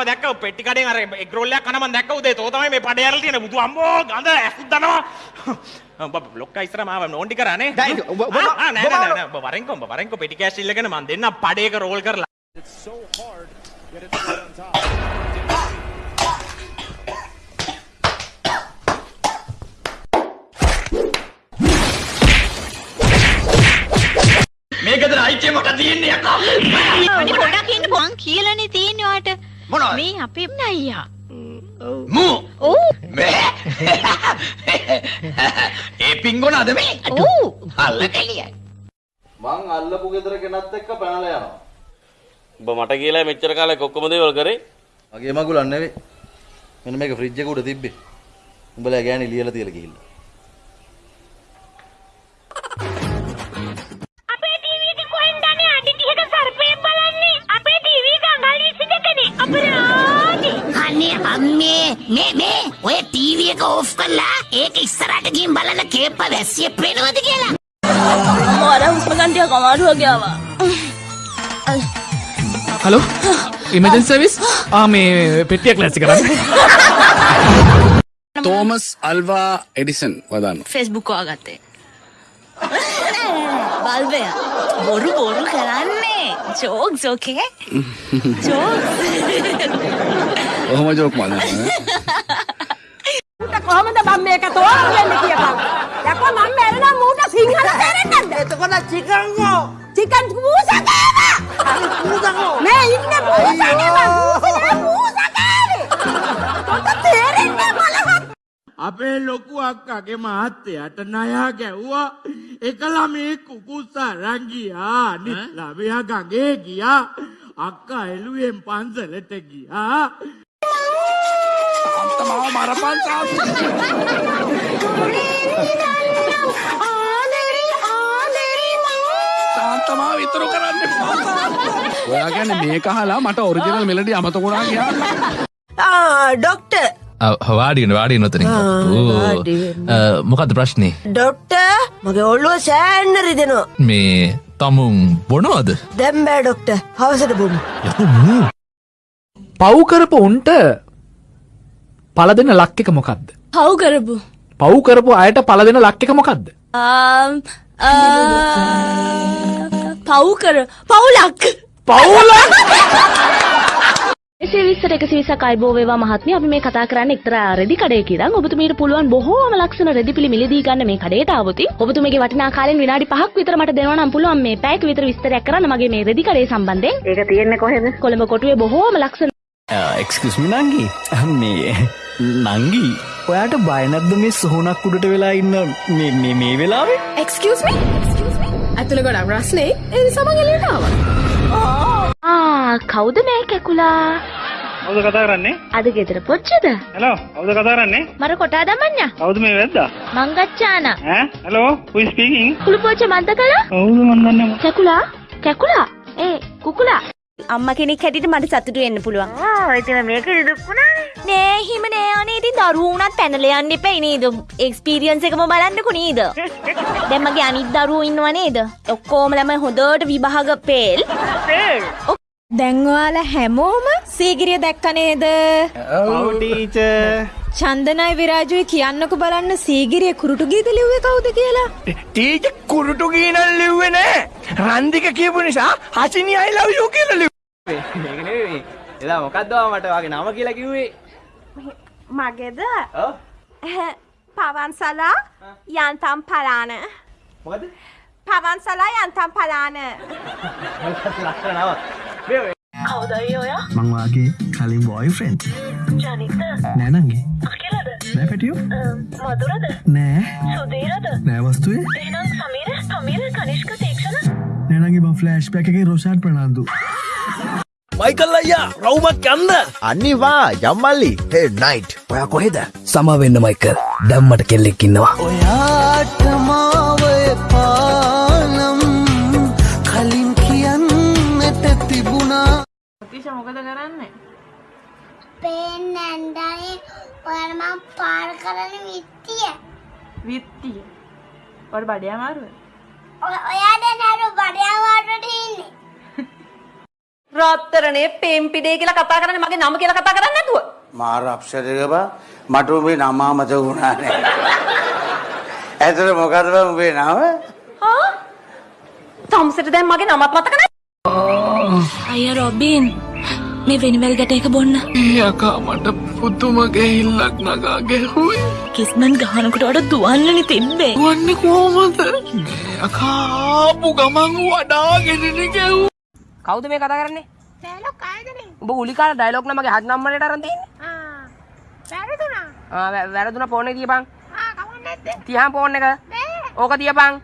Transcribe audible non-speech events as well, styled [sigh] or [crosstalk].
මම දැක්ක පෙට්ටි කඩෙන් අර එග් රෝල් එකක් කන මම දැක්ක උදේ තෝ තමයි මේ පඩේ අරලා තියෙන. බුදු අම්මෝ ගඳ ඇහුත් දනවා. [laughs] ඔබ බ්ලොක් ඉස්සර මාව නෝන්ඩි කරානේ. ඔබ- ඔබ- ආ, ආ, නෑ ඔබ- නෑ නෑ. ඔබ වරෙන්කෝ ඔබ වරෙන්කෝ පෙටි කෑෂ් ඉල්ලගෙන මම දෙන්න පඩේක රෝල් කරලා. මේකද අයිතිය මට තියෙන්නේ අනේ පොඩක් ඉන්න මං කියලානේ තියෙන්නේ ඔයාට. මොනවද? මේ අපේ නයියා. මූ ඔව්. [laughs] ඒ පිංගොන අද මේ ඔව්. අල්ල කෙලියයි මං අල්ලපු ගෙදර කෙනත් එක්ක පැනලා යනවා. උඹ මට කියලා මෙච්චර කාලයක් ඔක්කොම දේවල් කරේ මගේ මගුලක් නෙවෙයි. මෙන්න මේක ෆ්‍රිජ් එක උඩ තිබ්බේ. උඹලා ගෑණි ලියලා තියලා ගිහිල්ලා. අනේ අම්මේ මේ මේ ඔය ටීවී එක ඕෆ් කරලා ඒක ඉස්සරහට ගිහින් බලන්න කේප්ප වැස්සිය පේනවද කියලා මර හුස්ම ගන්න ටිකක් අමාරු වගේ ආවා. හලෝ ඉමජන් සර්විස් ආ මේ පෙට්ටියක් ලැස්ති කරන්න තෝමස් අල්වා එඩිසන් වදන්න ෆේස්බුක් වාගත්තේ. බල්බය. බොරු බොරු කරන්නේ. Jokes okay? ජෝක්ස්. ඔහොම ජෝක් මන්න කොහොමද මම මේක තෝරගන්න කියපන්. යකෝ මම මැරෙනවා මූට සිංහල තේරෙන්නේ නැද්ද? එතකොට චිකන් ගෝ. චිකන් මූසා කෑවා. මේ ඉන්නේ මම මූසනේ මූසා කෑවේ. තොට තේරෙන්නේ බලහත්. අපේ ලොකු අක්කාගේ මහත්තයාට නයා ගැව්වා එක ළමේ කුකුස්සා අරන් ගියා අනිත් ළමයා ගඟේ ගියා අක්කා එළුවෙන් පන්සලට ගියා තමාව මරපන් සාන්තමාව විතරු කරන්න ඔයා ගැන මේ කහලා මට ඔරිජිනල් මෙලඩි අමතකුණා කියා ආ ඩොක්ටර් වාඩියන වාඩිය නොතන මොකද ප්‍රශ්නය ඩොක්ටර් මගේ ඔල්ලුව සෑන්න රිදෙනවා. මේ තමුන් බොනවද? දැන් බෑ ඩොක්ටර්. හවසට බොමු. පව්කරපු උන්ට පල දෙන්න ලක්ක එක මොකක්ද පව් කරපු. පව් කරපු අයට පල දෙන ලක්ක එක මොකක්ද පව් කර පවුලක්. පවුල එසේ විස්තර එක සිවිසක් අයිබෝ වේවා මහත්මිය. අපි මේ කතා කරන්නේ එක්තරා රෙදි කඩයක ඉඳන්. ඔබතුමීට පුළුවන් බොහෝම ලක්ෂණ රෙදි පිළි මිලදී ගන්න මේ කඩේට ආවොත් ඔබතුමීගේ වටිනා කාලෙන් විනාඩි 5ක් විතර මට දෙනවා නම් පුළුවන් මේ පැයක විතර විස්තරයක් කරන්න. මගේ මේ රෙදි කඩේ සම්බන්ධයෙන් ඒක තියෙන්නේ කොහෙද? කොළඹ කොටුවේ බොහෝම ලක්ෂණ එක්ස්කස්මි නංගි මේ නංගි ඔයාට බයනැද්ද මේ සොහනක් උඩට වෙලා ඉන්න මේ- මේ මේ වෙලාවේ? එක්ස්කියුස් මී. ඇතුළේ ගොඩක් රස්නේ. ආවා. ආ කවුද මේ කැකුලා? කවුද කතා කරන්නේ? අද ගෙදර පොච්චද? හෙලෝ කවුද කතා කරන්නේ? මර කොටා දමඤ්ඤා කවුද මේ වැද්දා? මංගච්ඡාන ඈ? Hello who is speaking? කුළු පොච්ච මන්ද කළා කවුද මන් දන්නේ නැහැ. කැකුලා? කැකුලා? ඒ කුකුලා. අම්මා කෙනෙක් හැටියට මට සතුටු වෙන්න පුළුවන්. ඉතින් මේක දුක්ුණානේ. නෑ, හිම නෑ අනේ ඉතින් දරුවෝ උනත් පැනලා යන්න එපා නේද? එක්ස්පීරියන්ස් එකම බලන්නකෝ නේද? දැන් මගේ අනිත් දරුවෝ ඉන්නව නේද? ඔක්කොමලම හොඳට විභාග පෙල්. පෙල්. දැන් ඔයාලා හැමෝම සීගිරිය දැක්ක නේද? ඔව් ටීචර් චන්දනයි විරාජුයි කියන්නකෝ බලන්න සීගිරිය කුරුටු ගීත ලිව්වේ කවුද කියලා? ටීච කුරුටු ගීනල් ලිව්වේ නෑ රන්දික කියපු නිසා හසිනි අයි ලව් යූ කියලා ලිව්වේ එදා මොකක්දවා මට වගේ නම කියලා කිව්වේ? මගේද? පවන්සලා යන්තම් පලාන. මොකද පවන්සලා යන්තම් පලාන. ඔයා? මංවාගේ කලින් බොයි ෆ්‍රෙන්් ජනිත නෑනගේ අකිලද? නෑ පැටියෝ. මදුරද නෑ. සුදීරද නෑවස්තුවේ එහෙනම් සමීර සමීර කනිෂ්ක තීක්ෂණ? නෑනගේ ම ෆලෑෂ් පැක එක රොෂාට් ප්‍රනාාන්දු මයිකල් අයියා රවුමක් යන්න අනිවා යම්මල්ලි. හේ නයිට් ඔයා කොහෙද? සමවෙන්න මයිකල්. දැම්මට කෙල්ලෙක් ඉන්නවා. ඔයාට මාවය පානම් කලින් කියන්නට තිබුණා. පේන්නැන්දනේ ඔයාට මම පාර කරන විත්තිය. විත්තිය. ඔයාට බඩේ අමාරුද? ඔයාට නරු ඉන්නේ රත්තරනේ පෙම්පිඩේ කියලා කතා කරන්නේ මගේ නම කියලා කතා කරන්නේ නැතුව. මාර අප්සරක බා මට උඹේ නම අමතක වුණා නෑ. ඇතර මොකද බා උඹේ නම? හා? තම්සෙට දැන් මගේ නමත් මතක නැහැ. අයිය රොබින් මේ වෙනිවැල් ගැට එක බොන්න යකා මට පුතුම ගෙහිල්ලක් නගා ගැහුයි කිස්මන් ගහනකට වඩ දුවන්නනි තිබ්බේ වන්න කෝමද අකාපු ගමන් වඩාගෙනන ගැව් කවුද මේ කතා කරන්නේ? ඩයලොග් ආයතනේ උඹ උලිකාල ඩයලොග් නමගේ හත් නම්බරේට අරන් තියෙන්නේ. ආ වැරදුනා. ආ වැරදුනා ෆෝන් එක තියපන්. ආ කවන්න නැද්ද? තියහන් ෆෝන් එක. ඕක තියපන්